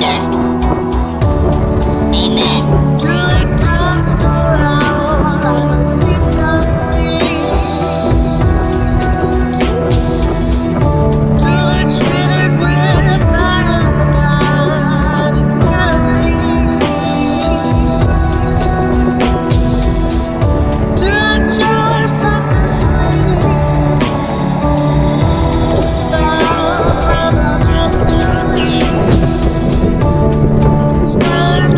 yeah.